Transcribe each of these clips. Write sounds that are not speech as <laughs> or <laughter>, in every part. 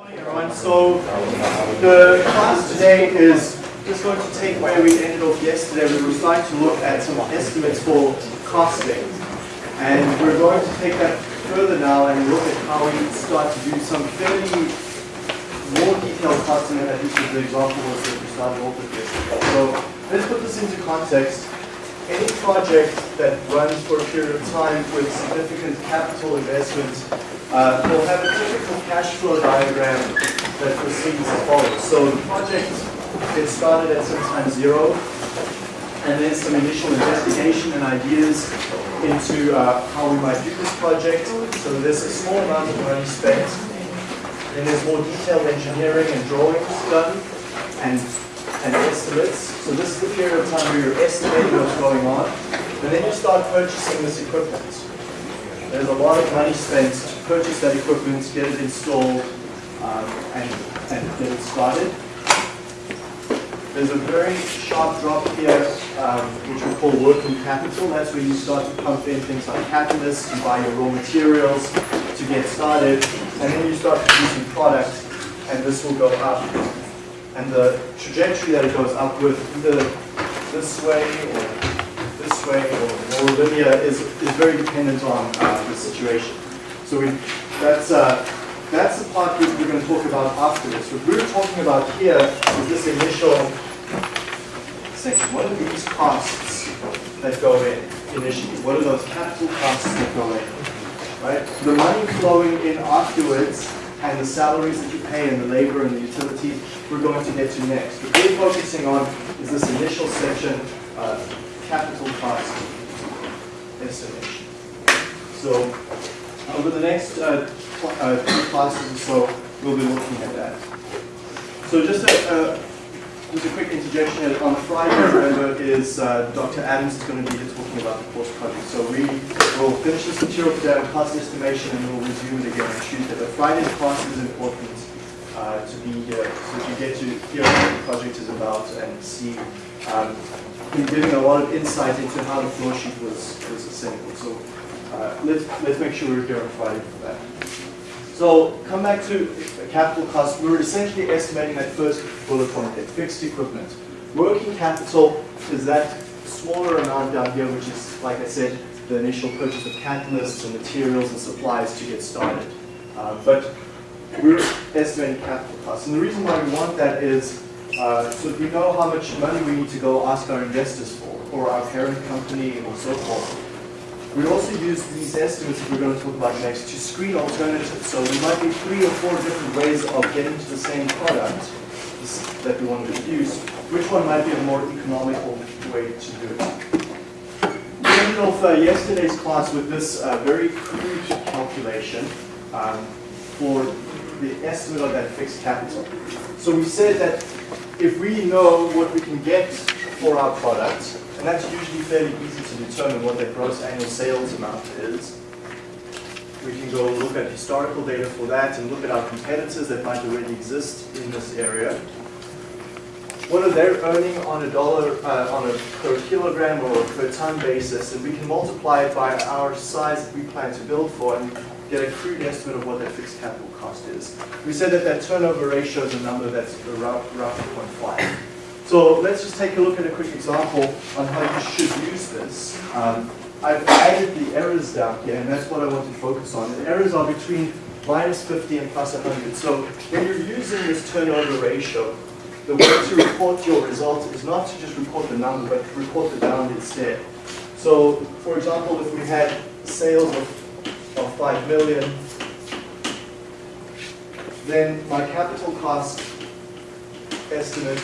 Morning everyone. So the class today is just going to take where we ended off yesterday. We were starting to look at some estimates for costing. And we're going to take that further now and look at how we start to do some fairly more detailed costing than at least the example was that we started off with yesterday. So let's put this into context. Any project that runs for a period of time with significant capital investment uh, will have a typical cash flow diagram that proceeds as follows. So the project gets started at some time zero, and then some initial investigation and ideas into uh, how we might do this project. So there's a small amount of money spent, then there's more detailed engineering and drawings done, and and estimates. So this is the period of time where you're estimating what's going on. And then you start purchasing this equipment. There's a lot of money spent to purchase that equipment, get it installed, um, and, and get it started. There's a very sharp drop here, um, which we call working capital. That's where you start to pump in things like catalysts, you buy your raw materials to get started, and then you start producing product, and this will go up and the trajectory that it goes up with, either this way or way or more linear, is, is very dependent on uh, the situation. So we, that's, uh, that's the part that we're going to talk about after this. What we're talking about here is this initial section. What are these costs that go in initially? What are those capital costs that go in? Right? The money flowing in afterwards and the salaries that you pay and the labor and the utilities we're going to get to next. What we're focusing on is this initial section, uh, capital cost estimation. So over the next uh, uh, two classes or so, we'll be looking at that. So just a, just a quick interjection. On Friday, remember, is uh, Dr. Adams is going to be here talking about the course project. So we will finish this material today on cost estimation and we'll resume it again on Tuesday. But Friday's class is important uh, to be here so that you get to hear what the project is about and see um, giving a lot of insight into how the flow sheet was, was assembled. So uh, let's, let's make sure we're on for that. So come back to capital cost. We were essentially estimating that first bullet point there, fixed equipment. Working capital is that smaller amount down here, which is, like I said, the initial purchase of catalysts and materials and supplies to get started. Uh, but we're estimating capital costs. And the reason why we want that is uh, so we know how much money we need to go ask our investors for, or our parent company, or so forth. We also use these estimates that we're going to talk about next to screen alternatives. So there might be three or four different ways of getting to the same product that we want to produce. Which one might be a more economical way to do it? We ended off uh, yesterday's class with this uh, very crude calculation um, for the estimate of that fixed capital. So we said that if we know what we can get for our product, and that's usually fairly easy to determine what that gross annual sales amount is. We can go look at historical data for that and look at our competitors that might already exist in this area. What are they earning on a dollar, uh, on a per kilogram or per ton basis, and we can multiply it by our size that we plan to build for and get a crude estimate of what that fixed capital cost is. We said that that turnover ratio is a number that's around roughly 0.5. So let's just take a look at a quick example on how you should use this. Um, I've added the errors down here, and that's what I want to focus on. The errors are between minus 50 and plus 100. So when you're using this turnover ratio, the way to report your result is not to just report the number, but report the bound instead. So, for example, if we had sales of, of 5 million, then my capital cost estimate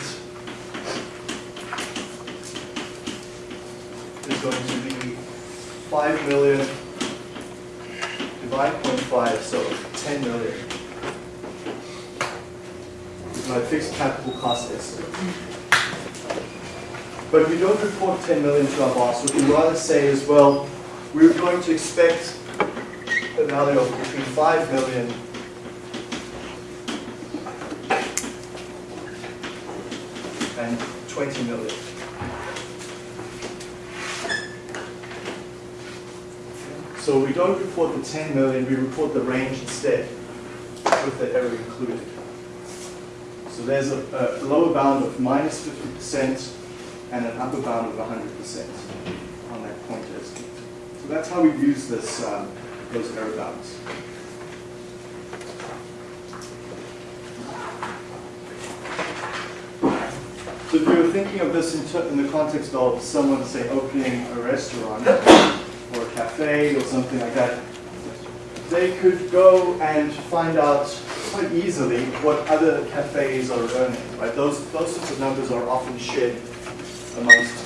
is going to be 5 million divided 0.5, so 10 million is my fixed capital cost estimate. But we don't report 10 million to our boss. What we rather say is, well, we're going to expect a value of between 5 million and 20 million. So we don't report the 10 million, we report the range instead. with the error included. So there's a, a lower bound of minus 50% and an upper bound of 100% on that point estimate. So that's how we use this, um, those bounds. So if you're thinking of this in, in the context of someone, say, opening a restaurant or a cafe or something like that, they could go and find out quite easily what other cafes are earning, right? Those, those sorts of numbers are often shared amongst,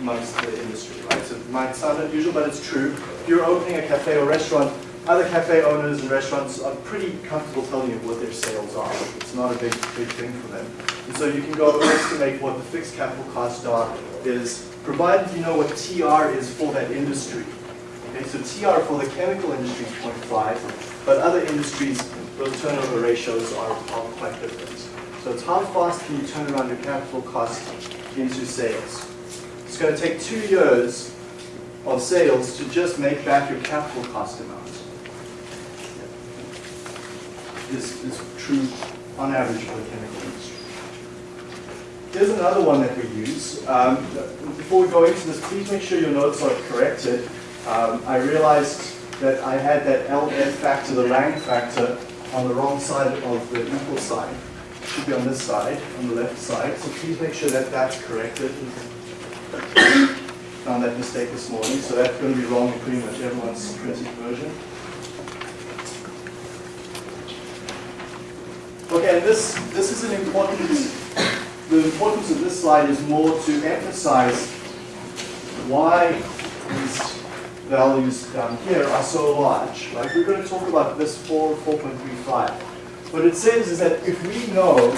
amongst the industry, right? So it might sound unusual, but it's true. If you're opening a cafe or restaurant, other cafe owners and restaurants are pretty comfortable telling you what their sales are. It's not a big, big thing for them. And so you can go estimate what the fixed capital costs are is, provided you know what TR is for that industry. Okay, so TR for the chemical industry is 0.5, but other industries, those turnover ratios are, are quite different. So it's how fast can you turn around your capital cost into sales. It's going to take two years of sales to just make back your capital cost amount. This is true on average for the chemical industry. Here's another one that we use. Um, before we go into this, please make sure your notes are corrected. Um, I realized that I had that LF factor, the Lang factor, on the wrong side of the equal sign. It should be on this side, on the left side. So please make sure that that's corrected. Found that mistake this morning, so that's going to be wrong in pretty much everyone's printed version. Okay, and this, this is an important, the importance of this slide is more to emphasize why these values down here are so large, right? We're going to talk about this 4, 4.35. What it says is that if we know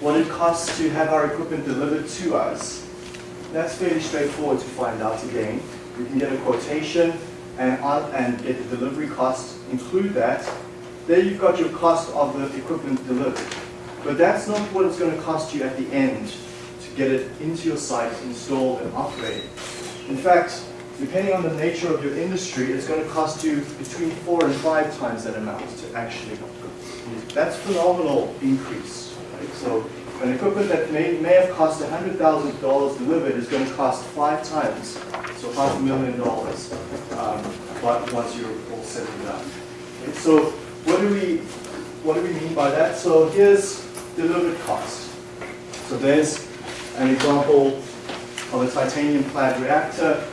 what it costs to have our equipment delivered to us, that's fairly straightforward to find out again. You can get a quotation and, uh, and get the delivery cost, include that, there you've got your cost of the equipment delivered. But that's not what it's going to cost you at the end to get it into your site, installed and operated. In fact, depending on the nature of your industry, it's going to cost you between four and five times that amount to actually. That's phenomenal increase. Right? So an equipment that may, may have cost $100,000 delivered is going to cost five times, so half a million dollars um, once you're all said and done. Okay? So what do we what do we mean by that? So here's delivered cost. So there's an example of a titanium clad reactor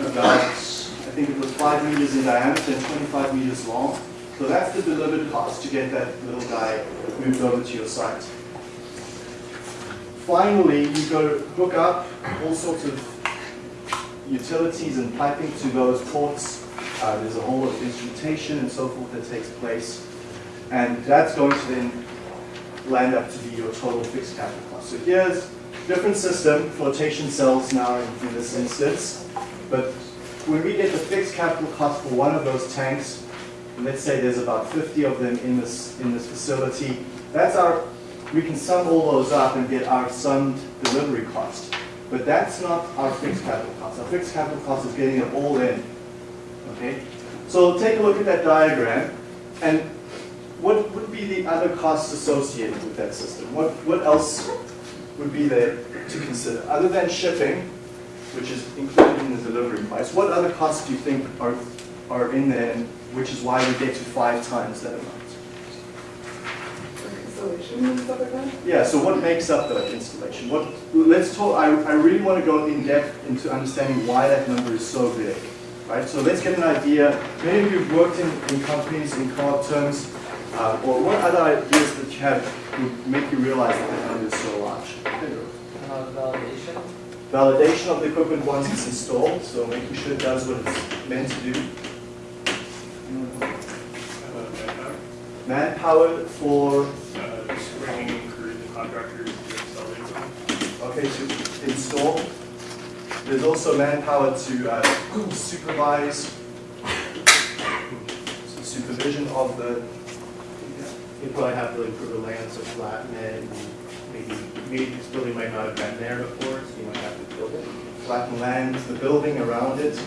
about I think it was five meters in diameter and 25 meters long. So that's the delivered cost to get that little guy moved over to your site. Finally, you go to hook up all sorts of utilities and piping to those ports uh, there's a whole lot of instrumentation and so forth that takes place. And that's going to then land up to be your total fixed capital cost. So here's different system, flotation cells now in, in this instance. But when we get the fixed capital cost for one of those tanks, let's say there's about 50 of them in this, in this facility, that's our, we can sum all those up and get our summed delivery cost. But that's not our fixed capital cost. Our fixed capital cost is getting it all in Okay? So take a look at that diagram, and what would be the other costs associated with that system? What, what else would be there to consider? Other than shipping, which is included in the delivery price, what other costs do you think are, are in there, and which is why we get to five times that amount? Yeah, so what makes up the installation? What, let's talk, I, I really want to go in depth into understanding why that number is so big. Right? So let's get an idea. Many of you have worked in, in companies in co-op terms, uh, or what other ideas that you have would make you realize that the number is so large? Uh, validation. Validation of the equipment once it's installed, so making sure it does what it's meant to do. Manpower for Uh, crews and contractors to install equipment. okay to install. There's also manpower to uh, supervise, supervision of the. You probably have to improve the land, so flatten it, maybe, maybe this building might not have been there before, so you might have to build it. flatten land, the building around it.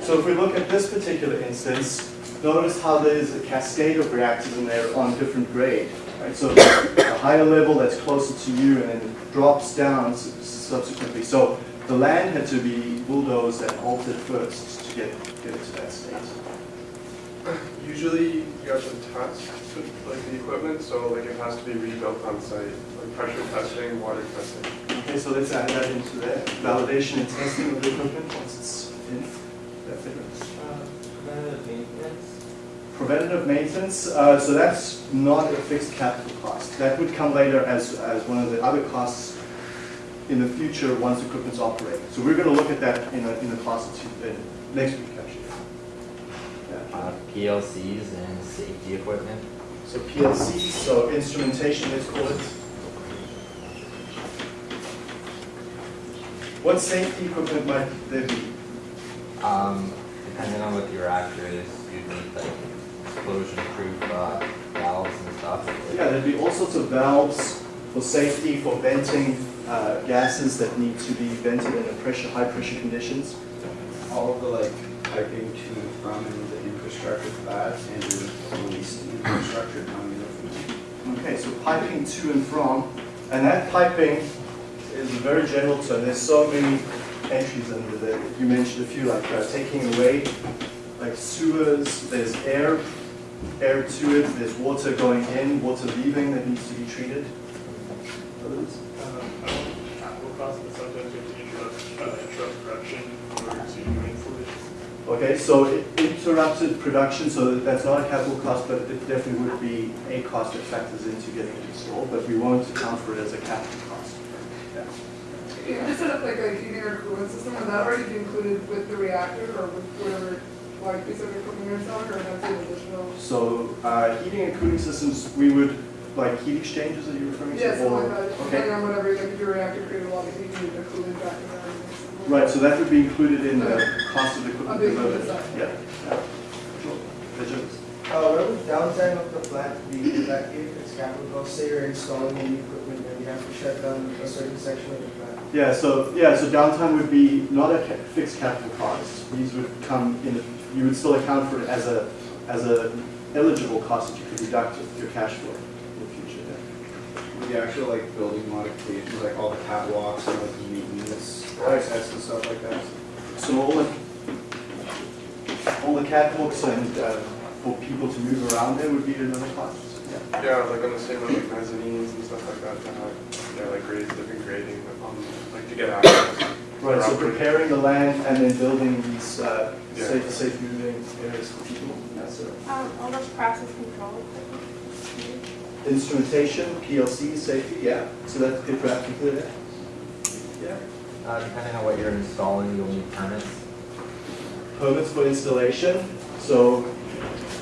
So if we look at this particular instance, notice how there's a cascade of reactors in there on different grade. Right? So the higher level that's closer to you and then drops down subsequently. So the land had to be bulldozed and altered first to get, get it to that state. Usually you have to test like the equipment, so like it has to be rebuilt on site, like pressure testing, water testing. Okay, so let's add that into there. Validation and testing of the equipment once it's in. That figures. Uh, preventative maintenance. Uh, so that's not a fixed capital cost. That would come later as, as one of the other costs in the future once equipment's operating. So we're gonna look at that in a, in class or two, in next week actually. Yeah. Uh, PLCs and safety equipment. So PLCs, so instrumentation, let's call it. What safety equipment might there be? Um, depending on what the reactor is, you'd need like explosion-proof uh, valves and stuff. Yeah, there'd be all sorts of valves for safety, for venting uh, gases that need to be vented in a pressure, high pressure conditions. all of the like piping to and from and the infrastructure for that and your leased infrastructure coming in. Okay, so piping to and from, and that piping is a very general term. There's so many entries under there. You mentioned a few, like uh, taking away, like sewers, there's air, air to it, there's water going in, water leaving that needs to be treated. Others? Um, I don't know capital costs, sometimes you have to interrupt, uh, interrupt production in order to do. Okay, so i- interrupted production, so that's not a capital cost, but it definitely would be a cost that factors into getting it installed, but we won't account for it as a capital cost. Yeah. You just set up like a heating or cooling system, would that already be included with the reactor or with whatever, like, piece of equipment you're installing, or that's an additional? So, uh, heating and cooling systems, we would, like heat exchangers that you're referring to? Yeah, something or- like that, Okay, depending on whatever, like, if your reactor created a lot of heat, you need the cooling back in there. and something like right, so that would be included in the cost of the equipment. Of the equipment development. side. Yeah, yeah. Sure. Visuals. Uh, what would downtime of the plant be in that case, it's capital cost, say you're installing new equipment and you have to shut down a certain section of the plant? Yeah, so, yeah, so downtime would be not a ca- fixed capital cost. These would come in, the- you would still account for it as a, as a eligible cost that you could deduct of your cash flow in the future. yeah. The actual like building modifications, like all the catwalks and like the maintenance access and stuff like that. So all the, all the catwalks and uh, for people to move around there would be another cost? Yeah. Yeah, like on the same like mezzanines and stuff like that, to have, yeah, like grades, different grading, um, like to get access. Right, so preparing the land and then building these uh, Yeah. safe, safe moving areas for people, that's it. Um, all those process control equipment. Instrumentation, PLC, safety, yeah, so that's good for applicable there. Yeah. Uh, depending on what you're installing, you'll need permits. Permits for installation, so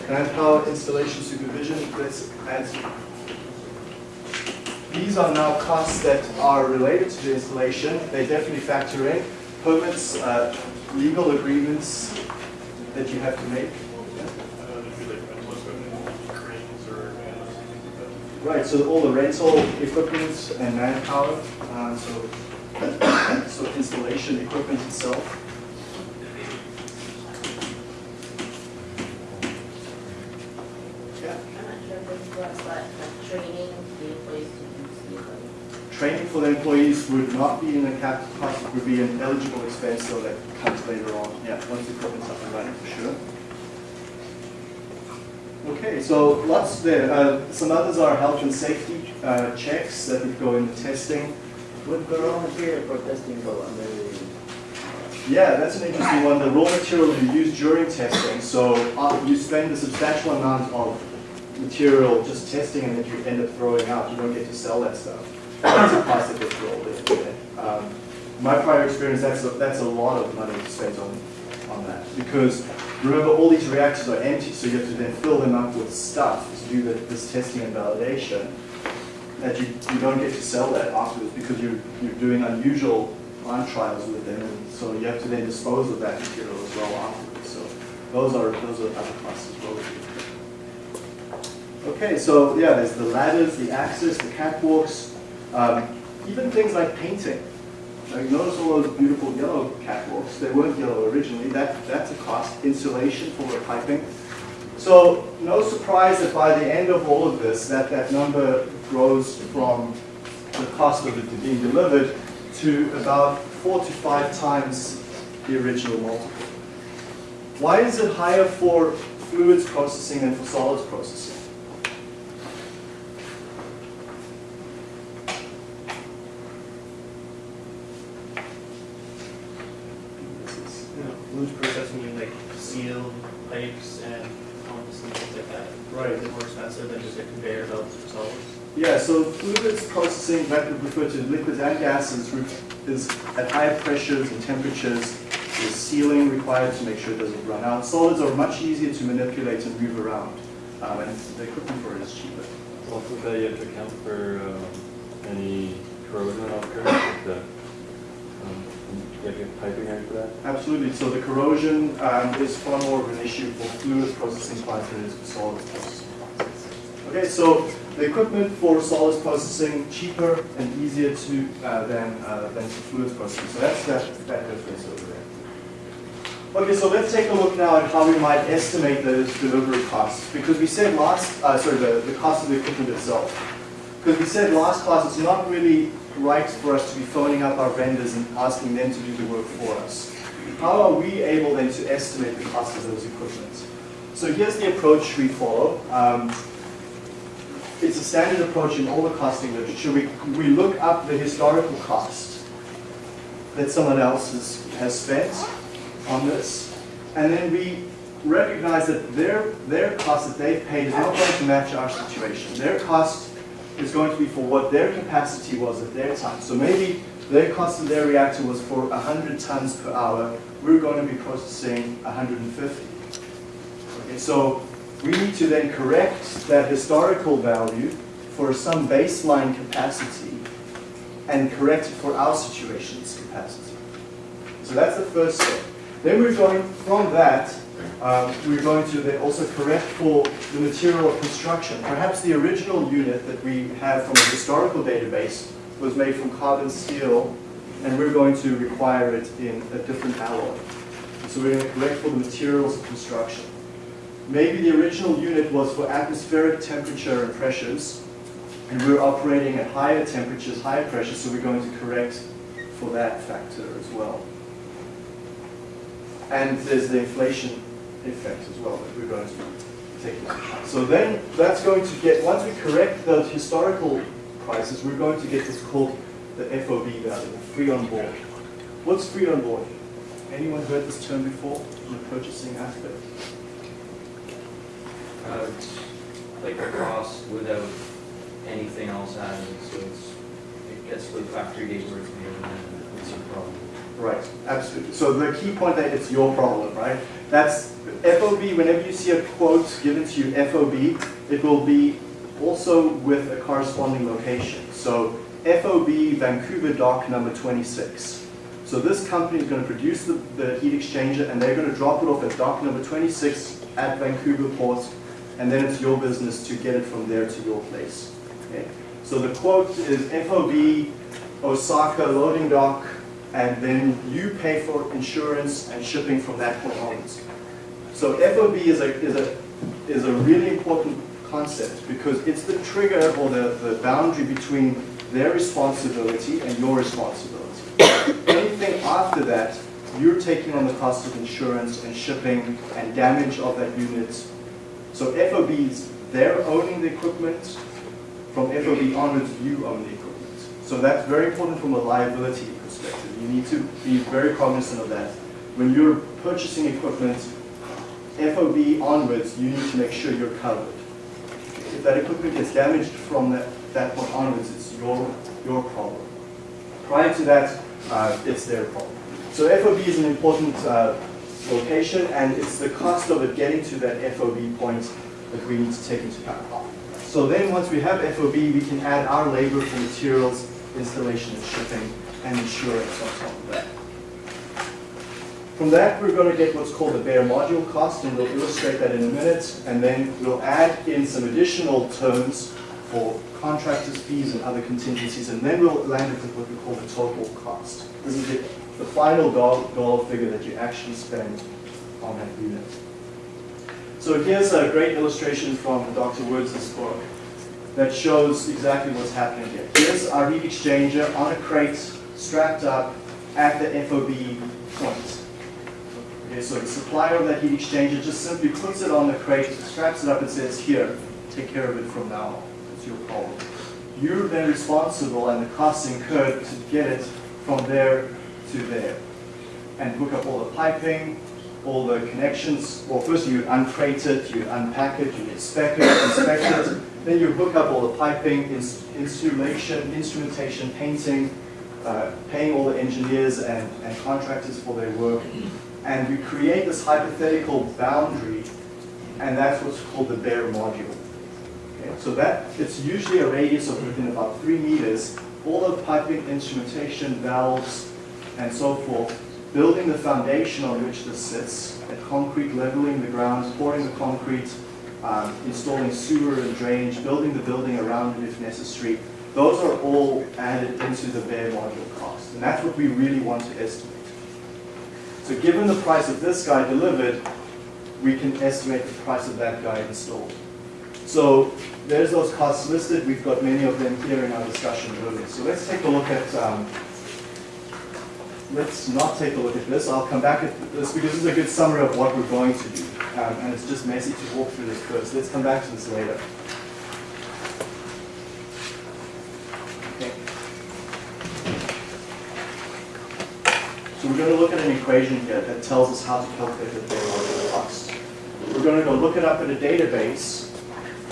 manpower installation supervision, let's add. These are now costs that are related to the installation, they definitely factor in. Permits, uh, legal agreements that you have to make. Right, so all the rental equipment and manpower, uh, so, <coughs> so installation equipment itself. Would not be in a capital cost, it would be an eligible expense, so that comes later on, yeah, once the equipment's up and running, for sure. Okay, so lots there, uh, some others are health and safety, uh, checks that would go in the testing. Would the raw material for testing go under the, Yeah, that's an interesting one, the raw material you use during testing, so uh, you spend a substantial amount of material just testing and then you end up throwing out, you don't get to sell that stuff. That's a in. yeah. Um, My prior experience, that's, a- that's a lot of money to spend on, on that, because remember, all these reactors are empty, so you have to then fill them up with stuff to do the- this testing and validation, that you, you don't get to sell that afterwards, because you're, you're doing unusual plant trials with them, and so you have to then dispose of that material as well afterwards, so those are, those are other costs as well. Okay, so yeah, there's the ladders, the access, the catwalks, um, even things like painting. Now, you notice all those beautiful yellow catwalks, they weren't yellow originally, that, that's a cost. Insulation for the piping, So no surprise that by the end of all of this, that that number grows from the cost of it being delivered to about four to five times the original multiple. Why is it higher for fluids processing than for solids processing? You know, fluid processing, you like seal pipes and pumps and things like that. Right. Is it more expensive than just a conveyor belt for solids? Yeah, so fluids processing, that would refer to liquids and gases, is at higher pressures and temperatures. There's sealing required to make sure it doesn't run out. Solids are much easier to manipulate and move around, um, and the equipment for it is cheaper. Also, that you have to account for um, any corrosion that occurs with the, um, piping for that? Absolutely, so the corrosion um, is far more of an issue for fluid processing plants than it is for solids processing plants. Okay, so the equipment for solids processing cheaper and easier to uh, than uh, than for fluids processing. So that's that that difference over there. Okay, so let's take a look now at how we might estimate those delivery costs. Because we said last, uh, sorry, the, the cost of the equipment itself. Because we said last class, it's not really right for us to be phoning up our vendors and asking them to do the work for us. How are we able then to estimate the cost of those equipment? So here's the approach we follow. Um, it's a standard approach in all the costing literature. We, we look up the historical cost that someone else has, has spent on this, and then we recognize that their, their cost that they've paid is not going to match our situation. Their cost is going to be for what their capacity was at their time. So maybe their cost of their reactor was for 100 tons per hour. We're going to be processing 150. Okay, so we need to then correct that historical value for some baseline capacity and correct it for our situation's capacity. So that's the first step. Then we're going, from that, um, we're going to then also correct for the material of construction. Perhaps the original unit that we have from a historical database was made from carbon steel, and we're going to require it in a different alloy. So we're going to correct for the materials of construction. Maybe the original unit was for atmospheric temperature and pressures, and we're operating at higher temperatures, higher pressures, so we're going to correct for that factor as well. And there's the inflation effect as well that we're going to take. So then that's going to get, once we correct those historical prices, we're going to get what's called the FOB value, free on board. What's free on board? Anyone heard this term before in the purchasing aspect? Uh, like a cost without anything else added, so it's, it gets to the factory gate where it's made and then it's a problem. Right, absolutely. So the key point that it's your problem, right? That's FOB, whenever you see a quote given to you, FOB, it will be also with a corresponding location. So FOB Vancouver dock number 26. So this company is going to produce the, the heat exchanger and they're going to drop it off at dock number 26 at Vancouver port and then it's your business to get it from there to your place. Okay? So the quote is FOB Osaka loading dock and then you pay for insurance and shipping from that point onwards. So FOB is a, is a, is a really important concept because it's the trigger or the, the boundary between their responsibility and your responsibility. Anything after that, you're taking on the cost of insurance and shipping and damage of that unit. So FOBs, they're owning the equipment. From FOB onwards, you own the. So that's very important from a liability perspective. You need to be very cognizant of that. When you're purchasing equipment, FOB onwards, you need to make sure you're covered. If that equipment gets damaged from that, that point onwards, it's your, your problem. Prior to that, uh, it's their problem. So FOB is an important uh, location, and it's the cost of it getting to that FOB point that we need to take into account. So then once we have FOB, we can add our labor for materials, installation and shipping, and insurance on top of that. From that, we're going to get what's called the bare module cost, and we'll illustrate that in a minute. And then we'll add in some additional terms for contractors' fees and other contingencies, and then we'll land with what we call the total cost. This is the, the final dollar, dollar figure that you actually spend on that unit. So here's a great illustration from Dr. Woods' book that shows exactly what's happening here. Here's our heat exchanger on a crate strapped up at the FOB point. Okay, so the supplier of that heat exchanger just simply puts it on the crate, straps it up and says, here, take care of it from now on. It's your problem. You're then responsible and the costs incurred to get it from there to there. And hook up all the piping, all the connections. Well, first you uncrate it, you unpack it, you inspect it, inspect it. Then you hook up all the piping, ins insulation, instrumentation, painting, uh, paying all the engineers and, and contractors for their work. And you create this hypothetical boundary, and that's what's called the bare module. Okay, so that, it's usually a radius of within about three meters, all the piping, instrumentation, valves, and so forth, building the foundation on which this sits, at concrete, leveling the ground, pouring the concrete, um, installing sewer and drainage, building the building around it if necessary. Those are all added into the bare module cost, and that's what we really want to estimate. So given the price of this guy delivered, we can estimate the price of that guy installed. So there's those costs listed. We've got many of them here in our discussion earlier. So let's take a look at, um, let's not take a look at this. I'll come back at this because this is a good summary of what we're going to do. Um, and it's just messy to walk through this first. Let's come back to this later. Okay. So we're going to look at an equation here that tells us how to calculate the bare module cost. We're going to go look it up in a database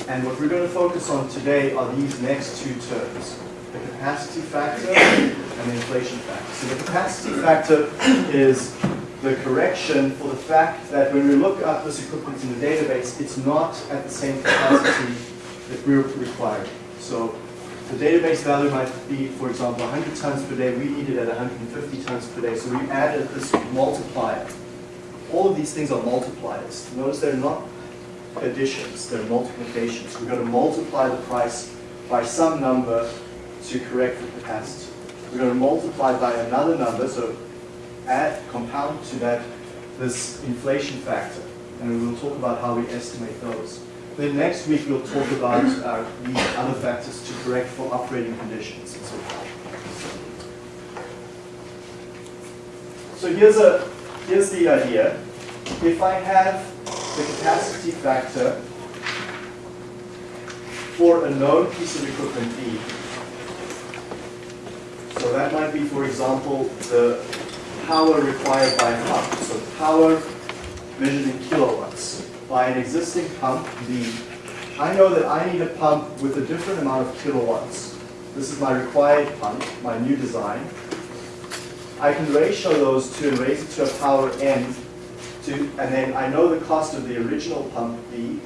and what we're going to focus on today are these next two terms, the capacity factor and the inflation factor. So the capacity factor is the correction for the fact that when we look up this equipment in the database, it's not at the same capacity that we're requiring. So the database value might be, for example, 100 tons per day. We need it at 150 tons per day. So we added this multiplier. All of these things are multipliers. Notice they're not additions, they're multiplications. We're going to multiply the price by some number to correct the capacity. We're going to multiply by another number, so add, compound to that this inflation factor. And we will talk about how we estimate those. Then next week we'll talk about uh, these other factors to correct for operating conditions and so forth. So here's, a, here's the idea. If I have the capacity factor for a known piece of equipment E. That might be, for example, the power required by a pump. So power measured in kilowatts by an existing pump B. I know that I need a pump with a different amount of kilowatts. This is my required pump, my new design. I can ratio those two and raise it to a power n to, and then I know the cost of the original pump B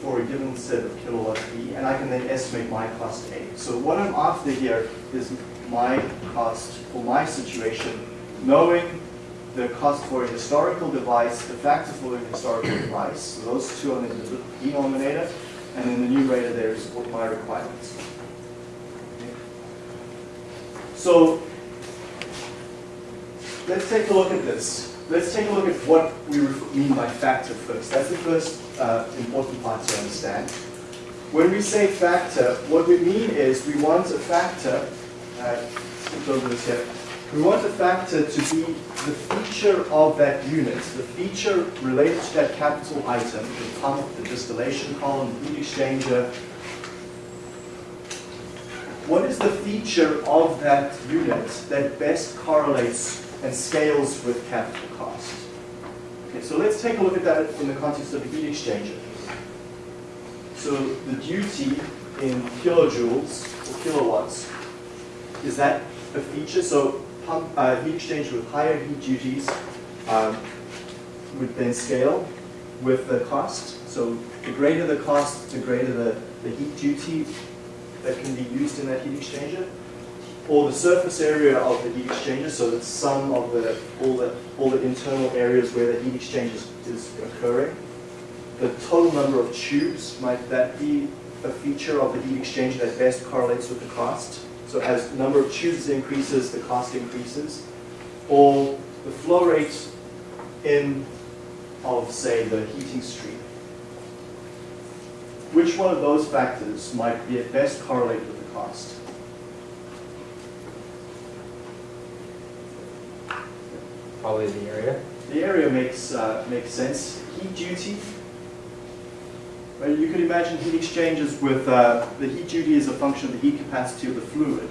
for a given set of kilowatts B, and I can then estimate my cost A. So what I'm after here is my cost for my situation, knowing the cost for a historical device, the factor for the historical device, so those two on the denominator, and in the numerator there is what my requirements. Okay. So let's take a look at this let's take a look at what we mean by factor first. That's the first uh, important part to understand. When we say factor, what we mean is we want a factor, uh, this here, we want a factor to be the feature of that unit, the feature related to that capital item, the pump, the distillation column, the heat exchanger. What is the feature of that unit that best correlates and scales with capital cost. Okay, so let's take a look at that in the context of the heat exchanger. So the duty in kilojoules or kilowatts, is that a feature? So pump, uh, heat exchanger with higher heat duties um, would then scale with the cost. So the greater the cost, the greater the, the heat duty that can be used in that heat exchanger or the surface area of the heat exchanger, so the sum of the all the all the internal areas where the heat exchange is, is occurring. The total number of tubes, might that be a feature of the heat exchanger that best correlates with the cost? So as the number of tubes increases, the cost increases. Or the flow rate in of, say, the heating stream. which one of those factors might be at best correlate with the cost? Probably the area. The area makes, uh, makes sense. Heat duty. Well, you could imagine heat exchangers with, uh, the heat duty is a function of the heat capacity of the fluid.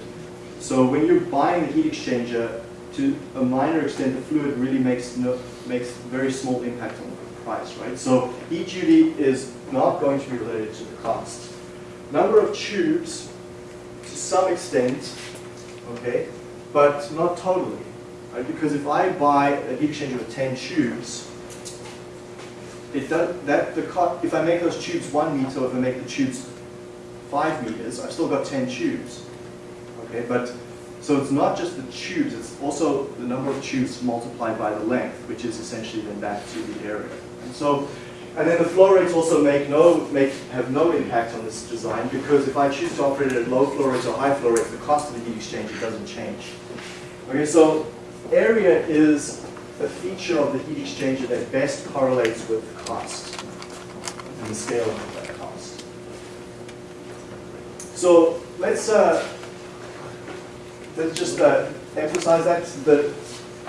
So when you're buying the heat exchanger, to a minor extent, the fluid really makes no, makes very small impact on the price, right? So heat duty is not going to be related to the cost. Number of tubes, to some extent, okay, but not totally. Right? Because if I buy a heat exchanger with 10 tubes, it does, that the if I make those tubes one meter, if I make the tubes five meters, I've still got 10 tubes. Okay, but so it's not just the tubes, it's also the number of tubes multiplied by the length, which is essentially then back to the area. And so, and then the flow rates also make no, make, have no impact on this design because if I choose to operate at low flow rates or high flow rates, the cost of the heat exchanger doesn't change. Okay, so area is a feature of the heat exchanger that best correlates with cost and the scale of that cost. So let's uh, let's just uh, emphasize that the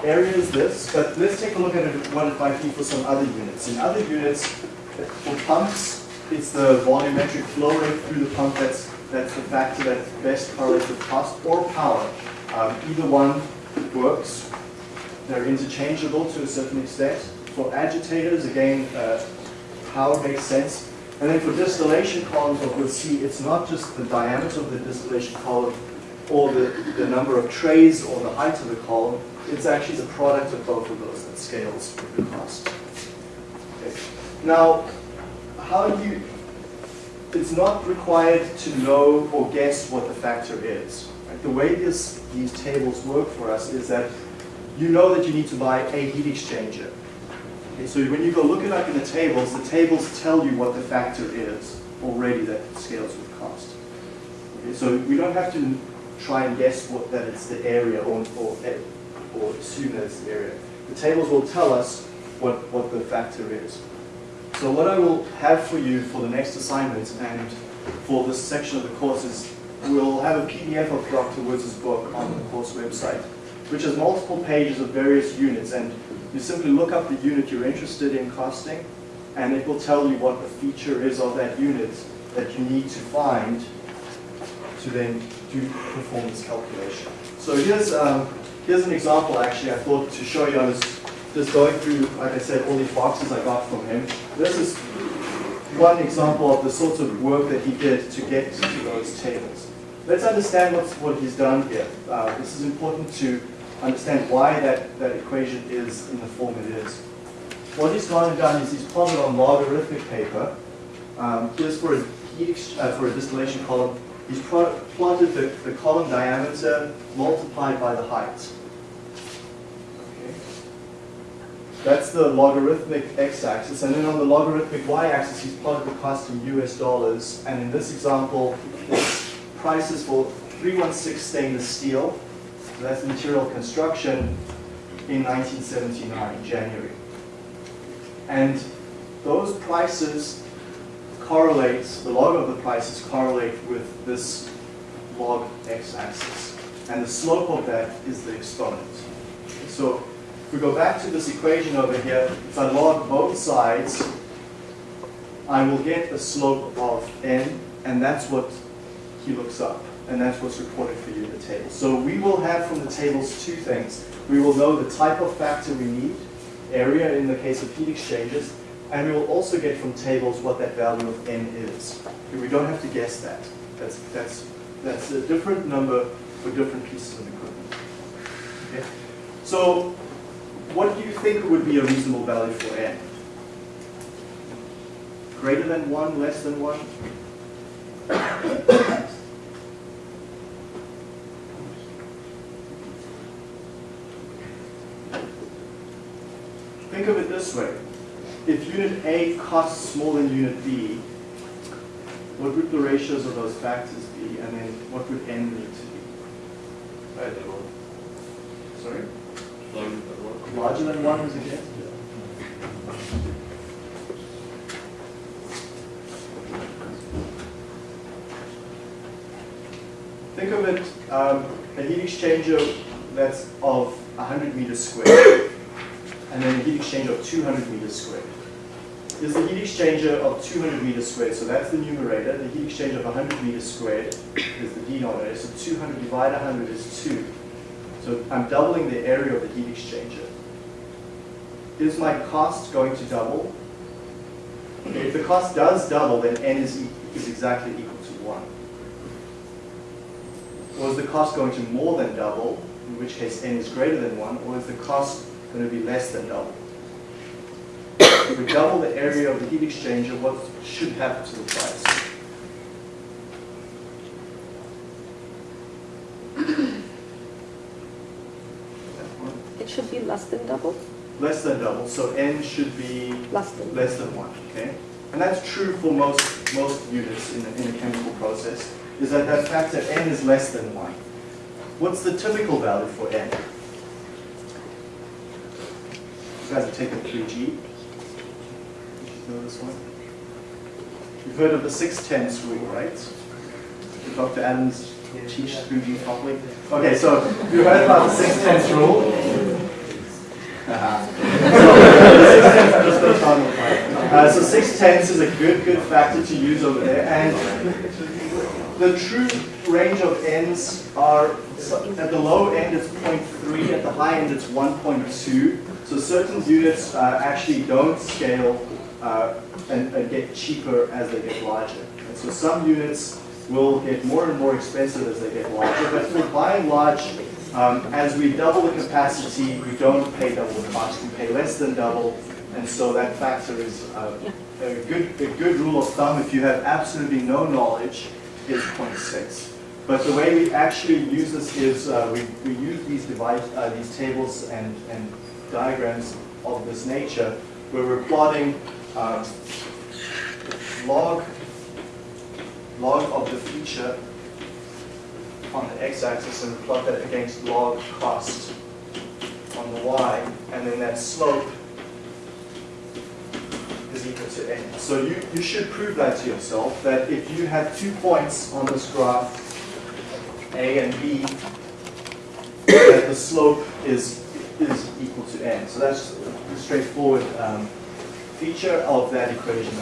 area is this, but let's take a look at it, what it might be for some other units. In other units, for pumps, it's the volumetric flow rate through the pump that's that's the factor that best correlates with cost or power. Um, either one works. They're interchangeable to a certain extent. For agitators, again, uh, power makes sense. And then for distillation columns, what we'll see, it's not just the diameter of the distillation column or the, the number of trays or the height of the column, it's actually the product of both of those that scales with the cost. Okay. Now, how do you, it's not required to know or guess what the factor is. Right? The way this, these tables work for us is that you know that you need to buy a heat exchanger. Okay, so when you go look it up in the tables, the tables tell you what the factor is already that scales with cost. Okay, so we don't have to try and guess what that it's the area or, or, or assume that it's the area. The tables will tell us what, what the factor is. So what I will have for you for the next assignment and for this section of the course is we'll have a PDF of Dr. Woods' book on the course website, which has multiple pages of various units. And you simply look up the unit you're interested in costing, and it will tell you what the feature is of that unit that you need to find to then do perform this calculation. So here's, um, here's an example actually I thought to show you. I was just going through, like I said, all these boxes I got from him. This is one example of the sorts of work that he did to get to those tables. Let's understand what's, what he's done here. Uh, this is important to understand why that, that equation is in the form it is. What he's gone and done is he's plotted on logarithmic paper. Um, here's for a, uh, for a distillation column. He's plotted the, the column diameter multiplied by the height. That's the logarithmic x-axis, and then on the logarithmic y-axis, he's plotted the cost in US dollars. And in this example, it's prices for 316 stainless steel. So that's material construction in 1979, January. And those prices correlate, the log of the prices correlate with this log x-axis. And the slope of that is the exponent. So if we go back to this equation over here, if I log both sides, I will get a slope of n, and that's what he looks up. And that's what's reported for you in the table. So we will have from the tables two things. We will know the type of factor we need, area in the case of heat exchangers, and we will also get from tables what that value of n is. We don't have to guess that. That's, that's, that's a different number for different pieces of equipment. Okay? So what do you think would be a reasonable value for n? Greater than 1, less than 1? <coughs> of it this way. If unit A costs more than unit B, what would the ratios of those factors be? And then what would N need to be? Sorry? Larger than 1 is against it. think of it, um, a heat exchanger that's of 100 meters squared and then a heat exchanger of 200 meters squared. Is the heat exchanger of 200 meters squared, so that's the numerator. The heat exchanger of 100 meters squared is the denominator. So 200 divided 100 is 2. So I'm doubling the area of the heat exchanger. Is my cost going to double? If the cost does double, then n is, e- is exactly equal to 1. Or is the cost going to more than double, in which case n is greater than 1, or is the cost going to be less than double? If we double the area of the heat exchanger, what should happen to the price? It should be less than double, Less than double, so n should be less than. less than 1, okay? And that's true for most, most units in a, in a chemical process, is that that factor n is less than 1. What's the typical value for n? You guys have taken 3G. You know this one? You've heard of the 6 tenths rule, right? Did Dr. Adams teach 3G properly? Okay, so you heard about the 6 tenths rule? Uh, so six tenths is a good, good factor to use over there. And the true range of ends are, at the low end it's 0.3, at the high end it's 1.2. So certain units uh, actually don't scale uh, and, and get cheaper as they get larger. And so some units will get more and more expensive as they get larger, but for by and large, um, as we double the capacity, we don't pay double the cost, we pay less than double, and so that factor is uh, a good a good rule of thumb. If you have absolutely no knowledge, is 0.6. But the way we actually use this is uh, we, we use these divide uh, these tables and, and diagrams of this nature, where we're plotting um, log log of the feature on the x-axis and plot that against log cost on the y, and then that slope is equal to n. So you, you should prove that to yourself, that if you have two points on this graph, A and B, that the slope is, is equal to n. So that's a straightforward um, feature of that equation.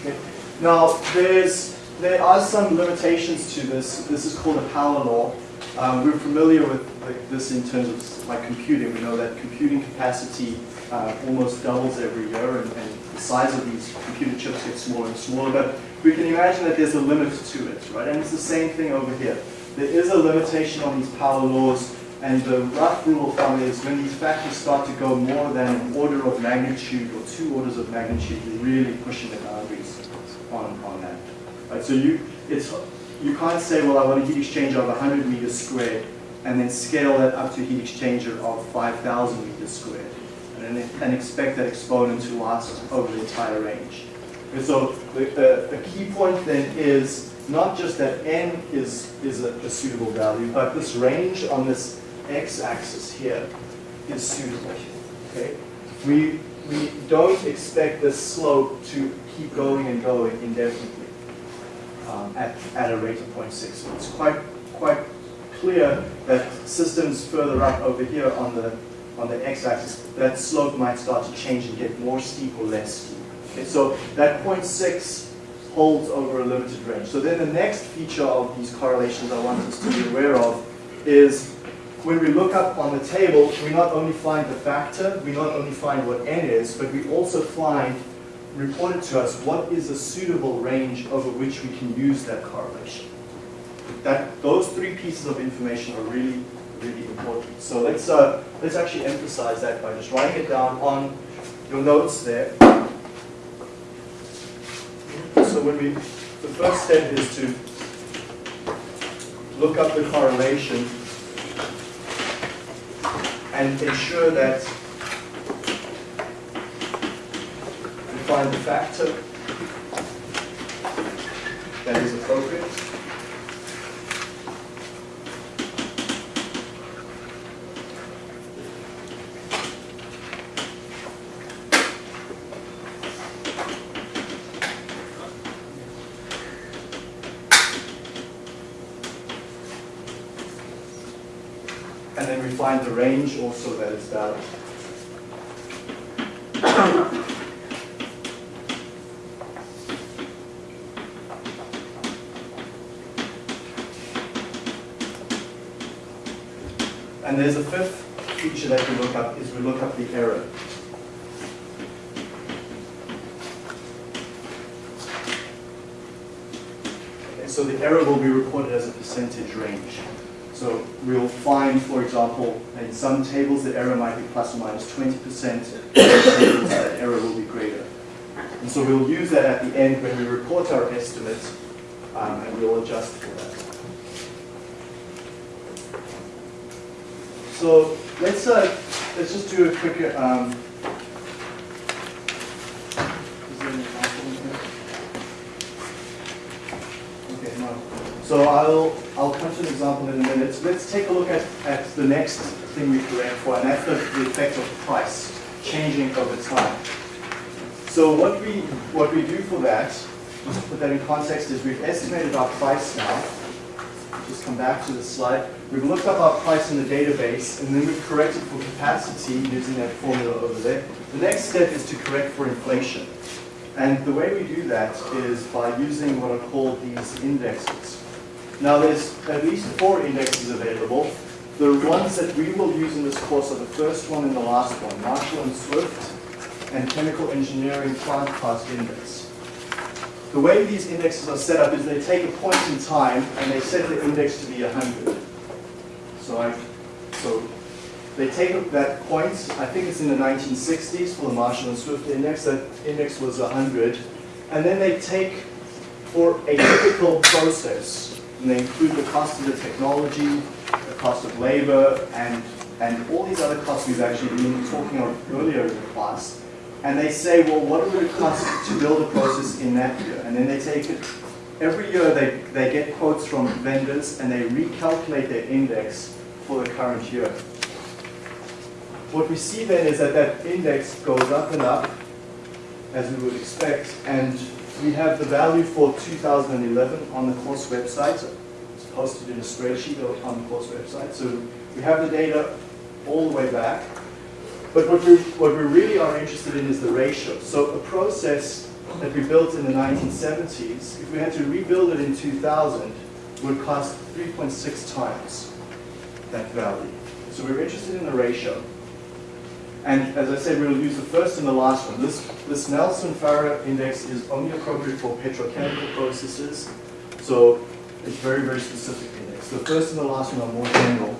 Okay. Now, there's there are some limitations to this. This is called a power law. Um, we're familiar with this in terms of like computing. We know that computing capacity uh, almost doubles every year, and, and, the size of these computer chips gets smaller and smaller. But we can imagine that there's a limit to it, right? And it's the same thing over here. There is a limitation on these power laws, and the rough rule of thumb is when these factors start to go more than an order of magnitude or two orders of magnitude, you're really pushing the boundaries on, on that. Right, so you, it's, you can't say, well, I want a heat exchanger of 100 meters squared, and then scale that up to a heat exchanger of 5,000 meters squared, and, and expect that exponent to last over the entire range. And so the, the, the key point then is not just that n is, is a, a suitable value, but this range on this x-axis here is suitable. Okay? We, we don't expect this slope to keep going and going indefinitely um, at, at a rate of 0.6. So it's quite, quite clear that systems further up over here on the, on the x-axis, that slope might start to change and get more steep or less steep. Okay, so that 0.6 holds over a limited range. So then the next feature of these correlations I want us to be aware of is when we look up on the table, we not only find the factor, we not only find what n is, but we also find reported to us what is a suitable range over which we can use that correlation. That those three pieces of information are really, really important. So let's uh, let's actually emphasize that by just writing it down on your notes there. So when we, the first step is to look up the correlation and ensure that we find the factor that is appropriate. and then we find the range also that is valid. And there's a fifth feature that we look up, is we look up the error. So the error will be reported as a percentage range. So we'll find, for example, in some tables the error might be plus or minus 20%, in other tables that error will be greater. And so we'll use that at the end when we report our estimate, um, and we'll adjust for that. So let's uh, let's just do a quick. Um, is there an example in here? Okay, no. So I'll I'll come to an example in a minute. Let's take a look at, at the next thing we correct for, and that's the, the effect of price changing over time. So what we what we do for that, just to put that in context, is we've estimated our price now. Just come back to the slide. We've looked up our price in the database, and then we've corrected for capacity using that formula over there. The next step is to correct for inflation. And the way we do that is by using what are called these indexes. Now there's at least four indexes available. The ones that we will use in this course are the first one and the last one, Marshall and Swift, and Chemical Engineering Plant Cost Index. The way these indexes are set up is they take a point in time and they set the index to be 100. So I, so they take that point, I think it's in the 1960s for the Marshall and Swift index, that index was 100, and then they take for a typical process, and they include the cost of the technology, the cost of labor, and, and all these other costs we've actually been talking about earlier in the class, and they say, well, what would it cost to build a process in that year? And then they take it, every year they, they get quotes from vendors and they recalculate their index for the current year. What we see then is that that index goes up and up, as we would expect, and we have the value for 2011 on the course website. It's posted in a spreadsheet on the course website. So we have the data all the way back. But what we, what we really are interested in is the ratio. So a process that we built in the 1970s, if we had to rebuild it in 2000, would cost 3.6 times that value. So we're interested in the ratio. And as I said, we'll use the first and the last one. This, this Nelson-Farrar index is only appropriate for petrochemical processes. So it's very, very specific index. The first and the last one are more general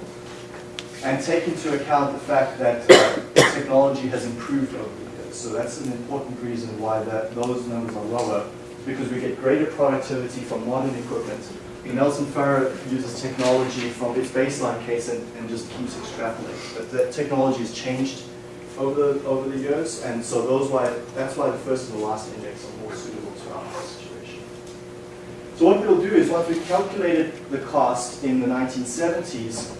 and take into account the fact that uh, technology has improved over the years. So that's an important reason why that, those numbers are lower, because we get greater productivity from modern equipment. The Nelson Farrar uses technology from its baseline case and, and just keeps extrapolating. But that technology has changed over the, over the years, and so those why that's why the first and the last index are more suitable to our situation. So what we'll do is once we've calculated the cost in the 1970s,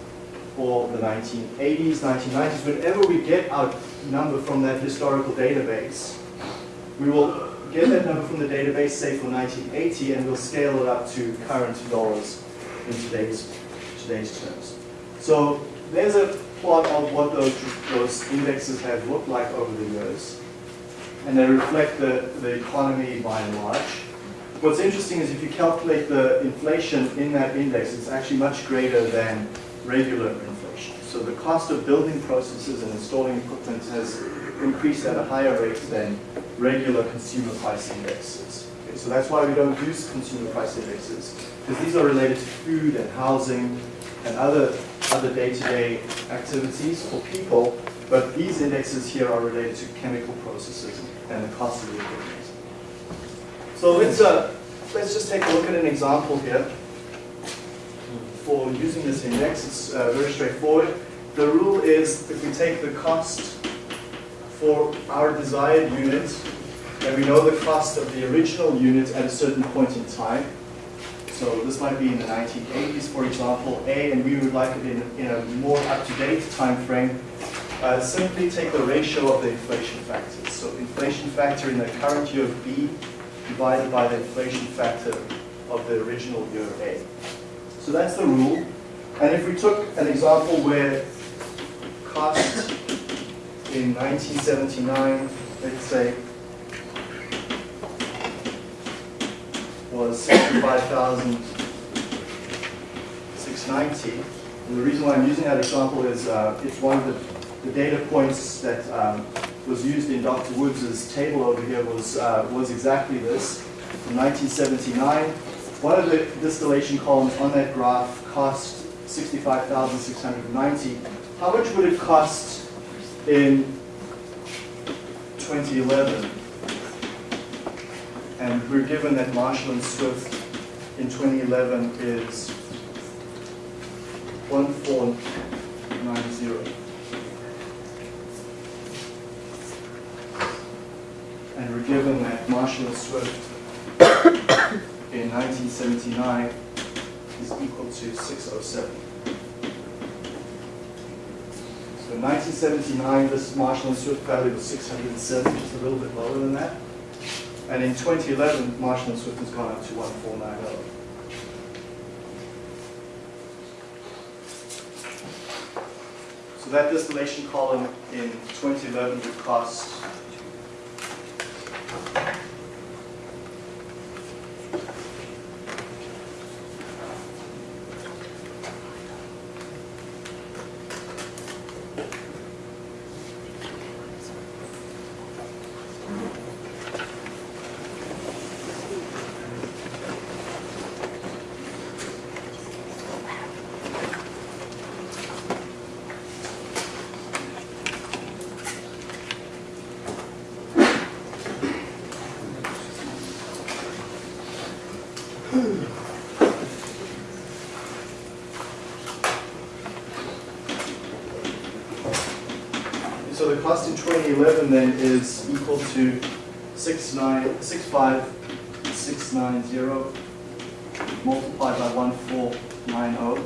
or the 1980s, 1990s, whenever we get our number from that historical database, we will get that number from the database, say for 1980, and we'll scale it up to current dollars in today's, today's terms. So there's a plot of what those, those indexes have looked like over the years, and they reflect the, the economy by and large. What's interesting is if you calculate the inflation in that index, it's actually much greater than regular inflation. So the cost of building processes and installing equipment has increased at a higher rate than regular consumer price indexes. Okay, so that's why we don't use consumer price indexes, because these are related to food and housing and other other day-to-day activities for people, but these indexes here are related to chemical processes and the cost of the equipment. So let's uh, let's just take a look at an example here for using this index. It's uh, very straightforward. The rule is if we take the cost for our desired unit, and we know the cost of the original unit at a certain point in time. So this might be in the 1980s, for example, A, and we would like it in, in a more up-to-date time frame. Uh, simply take the ratio of the inflation factors. So inflation factor in the current year of B divided by the inflation factor of the original year A. So that's the rule. And if we took an example where cost in 1979, let's say, was 65,690. And the reason why I'm using that example is uh, it's one of the, the data points that um, was used in Dr. Woods' table over here was, uh, was exactly this. In 1979, one of the distillation columns on that graph cost 65,690. How much would it cost in 2011? And we're given that Marshall and Swift in 2011 is 1490. And we're given that Marshall and Swift in 1979 is equal to 607. So in 1979, this Marshall and Swift value was 607, just a little bit lower than that. And in 2011, Marshall and Swift has gone up to 1490. So that distillation column in 2011 would cost So the cost in 2011 then is equal to 69 65690 multiplied by 1490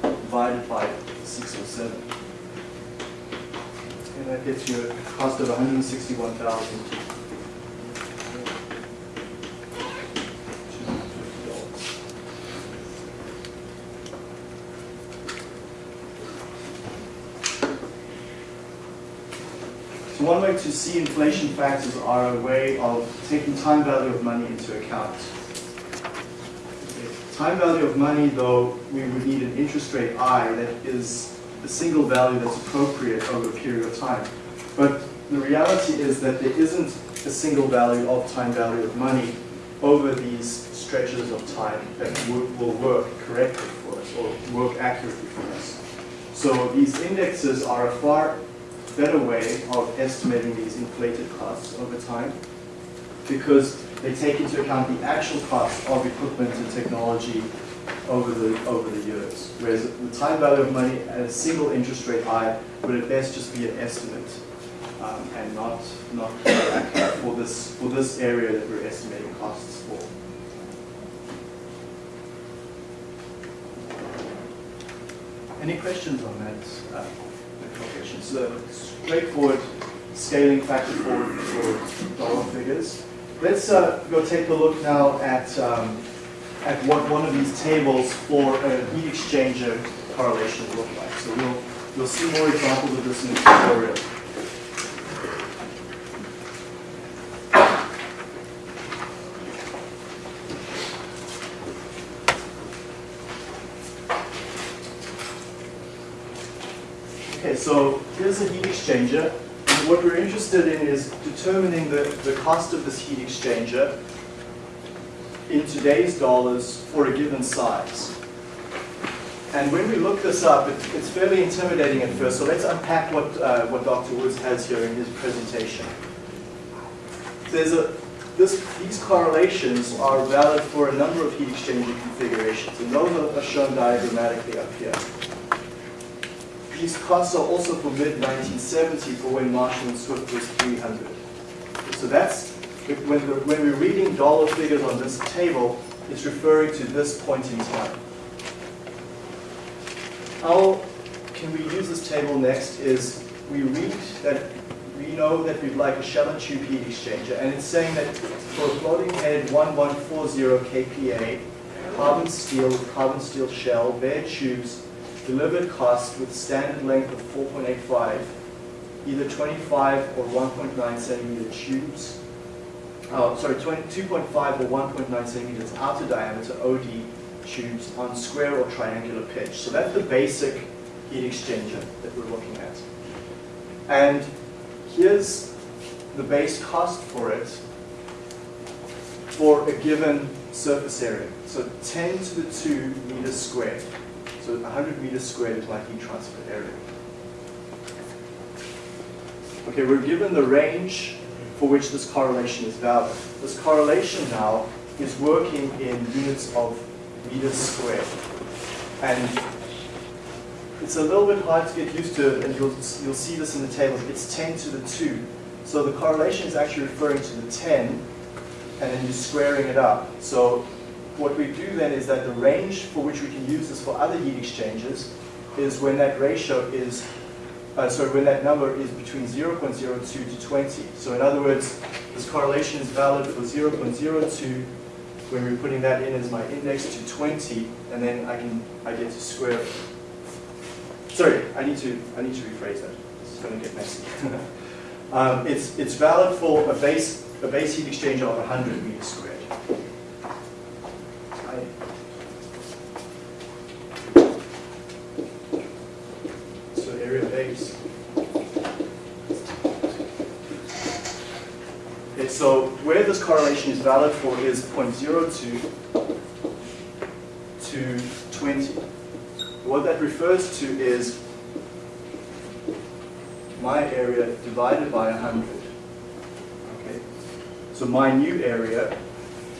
divided by 607. And that gets you a cost of 161,000. One way to see inflation factors are a way of taking time value of money into account. Time value of money, though, we would need an interest rate I that is a single value that's appropriate over a period of time. But the reality is that there isn't a single value of time value of money over these stretches of time that will work correctly for us or work accurately for us. So these indexes are a far better way of estimating these inflated costs over time because they take into account the actual cost of equipment and technology over the over the years. Whereas the time value of money at a single interest rate I would at best just be an estimate um, and not not for this for this area that we're estimating costs for. Any questions on that? Uh, calculation? It's a straightforward scaling factor for, for dollar figures. Let's uh, go take a look now at, um, at what one of these tables for a heat exchanger correlation look like. So we'll, we'll see more examples of this in the tutorial. Okay, so here's a heat exchanger. And what we're interested in is determining the, the cost of this heat exchanger in today's dollars for a given size. And when we look this up, it, it's fairly intimidating at first. So let's unpack what, uh, what Dr. Woods has here in his presentation. There's a, this, these correlations are valid for a number of heat exchanger configurations. And those are shown diagrammatically up here. These costs are also for mid-1970 for when Marshall and Swift was 300. So that's, when, the, when we're reading dollar figures on this table, it's referring to this point in time. How can we use this table next is we read that we know that we'd like a shell and tube heat exchanger, and it's saying that for a floating head 1140 kPa, carbon steel, carbon steel shell, bare tubes, delivered cost with standard length of 4.85, either 25 or 1.9 centimeter tubes, oh, sorry, 20 2.5 or 1.9 centimeters outer diameter OD tubes on square or triangular pitch. So that's the basic heat exchanger that we're looking at. And here's the base cost for it for a given surface area. So 10 to the 2 meters squared. So 100 meters squared is my heat transfer area. Okay, we're given the range for which this correlation is valid. This correlation now is working in units of meters squared. And it's a little bit hard to get used to, and you'll, you'll see this in the tables. It's 10 to the 2. So the correlation is actually referring to the 10, and then you're squaring it up. So what we do then is that the range for which we can use this for other heat exchangers is when that ratio is, uh, sorry, when that number is between 0.02 to 20. So in other words, this correlation is valid for 0.02 when we're putting that in as my index to 20, and then I can I get to square. Sorry, I need to I need to rephrase that. It's going to get messy. <laughs> um, it's it's valid for a base a base heat exchanger of 100 meters squared. I- So area base. Okay, so where this correlation is valid for is 0.02 to 20. What that refers to is my area divided by 100. Okay, so my new area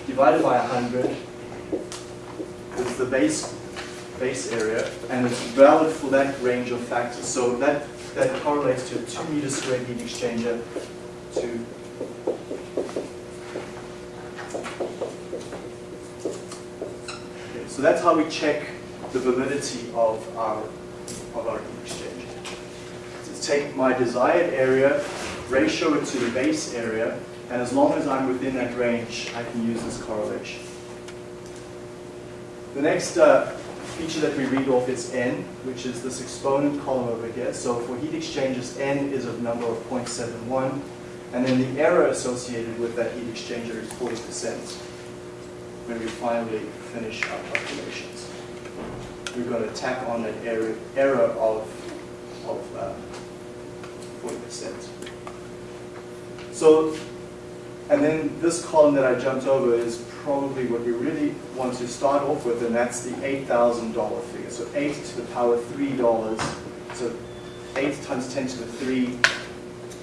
divided by 100 is the base base area, and it's valid for that range of factors. So that that correlates to a two meter squared heat exchanger to Okay, so that's how we check the validity of our of our heat exchanger. So take my desired area, ratio it to the base area, and as long as I'm within that range, I can use this correlation. The next uh, feature that we read off is n, which is this exponent column over here. So for heat exchangers, n is a number of 0.71, and then the error associated with that heat exchanger is 40% when we finally finish our calculations. We're going to tack on an error, error of, of uh, 40%. So, and then this column that I jumped over is probably what we really want to start off with, and that's the $8,000 figure. So 8 to the power $3, so 8 times 10 to the 3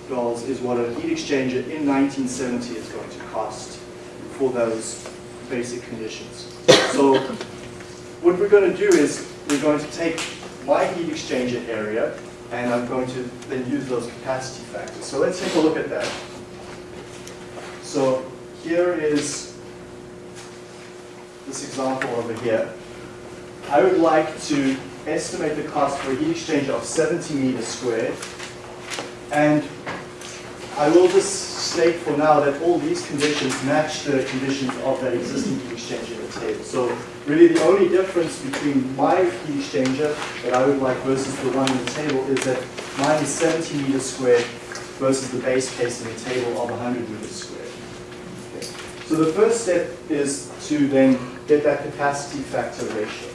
dollars is what a heat exchanger in 1970 is going to cost for those basic conditions. So what we're going to do is we're going to take my heat exchanger area and I'm going to then use those capacity factors. So let's take a look at that. So here is this example over here. I would like to estimate the cost for a heat exchanger of 70 meters squared. And I will just state for now that all these conditions match the conditions of that existing heat exchanger in the table. So really the only difference between my heat exchanger that I would like versus the one in the table is that mine is 70 meters squared versus the base case in the table of 100 meters squared. Okay. So the first step is to then get that capacity factor ratio.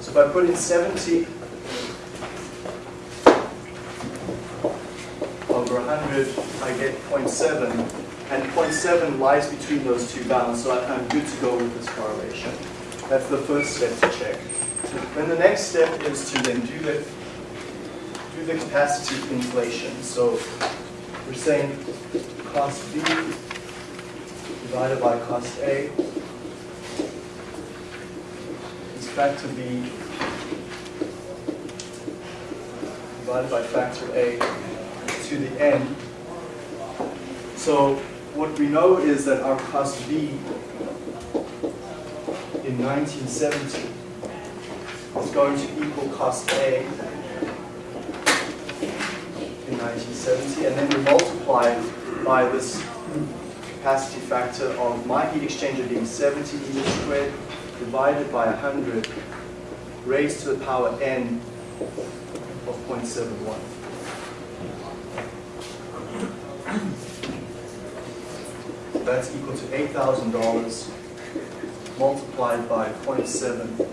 So if I put in 70 over 100, I get 0.7, and 0.7 lies between those two bounds, so I'm good to go with this correlation. That's the first step to check. Then the next step is to then do the, do the capacity inflation. So we're saying cost B divided by cost A is factor B divided by factor A to the n. So what we know is that our cost B in 1970 is going to equal cost A in 1970, and then we multiply by this capacity factor of my heat exchanger being 70 meters squared divided by 100 raised to the power n 0.71. That's equal to $8,000 multiplied by 0.7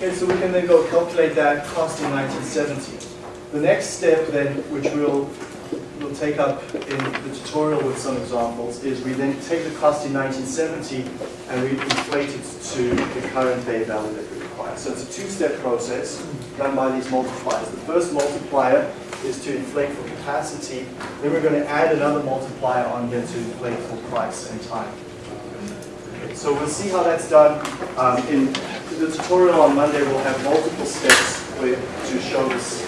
Okay, so we can then go calculate that cost in 1970. The next step then, which we'll, we'll take up in the tutorial with some examples, is we then take the cost in 1970 and we inflate it to the current day value that we require. So it's a two-step process done by these multipliers. The first multiplier is to inflate for capacity, then we're going to add another multiplier on here to inflate for price and time. So we'll see how that's done. Um, in the tutorial on Monday, we'll have multiple steps to show this.